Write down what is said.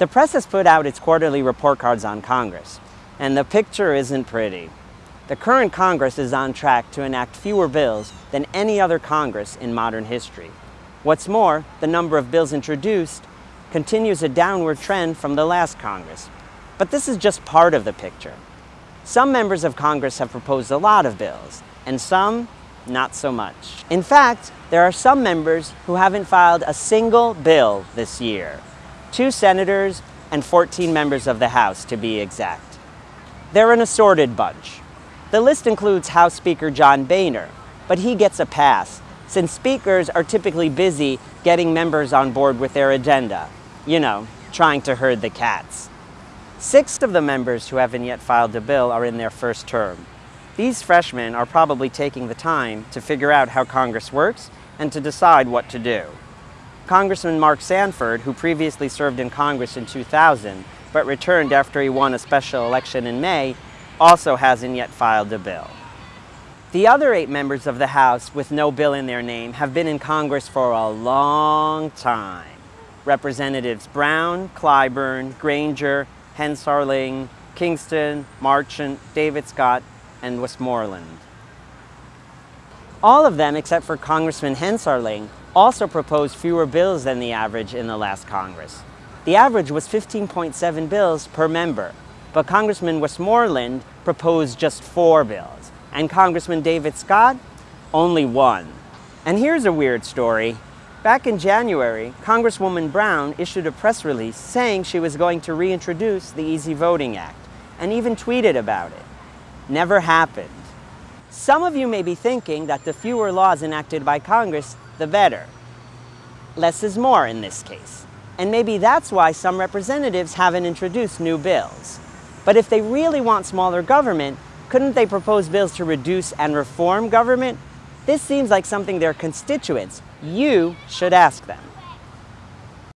The press has put out its quarterly report cards on Congress, and the picture isn't pretty. The current Congress is on track to enact fewer bills than any other Congress in modern history. What's more, the number of bills introduced continues a downward trend from the last Congress. But this is just part of the picture. Some members of Congress have proposed a lot of bills, and some not so much. In fact, there are some members who haven't filed a single bill this year. Two senators and 14 members of the House, to be exact. They're an assorted bunch. The list includes House Speaker John Boehner, but he gets a pass, since speakers are typically busy getting members on board with their agenda. You know, trying to herd the cats. Six of the members who haven't yet filed a bill are in their first term. These freshmen are probably taking the time to figure out how Congress works and to decide what to do. Congressman Mark Sanford, who previously served in Congress in 2000, but returned after he won a special election in May, also hasn't yet filed a bill. The other eight members of the House with no bill in their name have been in Congress for a long time. Representatives Brown, Clyburn, Granger, Hensarling, Kingston, Marchant, David Scott, and Westmoreland. All of them, except for Congressman Hensarling, also proposed fewer bills than the average in the last Congress. The average was 15.7 bills per member, but Congressman Westmoreland proposed just four bills, and Congressman David Scott, only one. And here's a weird story. Back in January, Congresswoman Brown issued a press release saying she was going to reintroduce the Easy Voting Act, and even tweeted about it. Never happened. Some of you may be thinking that the fewer laws enacted by Congress, the better. Less is more in this case. And maybe that's why some representatives haven't introduced new bills. But if they really want smaller government, couldn't they propose bills to reduce and reform government? This seems like something their constituents, you, should ask them.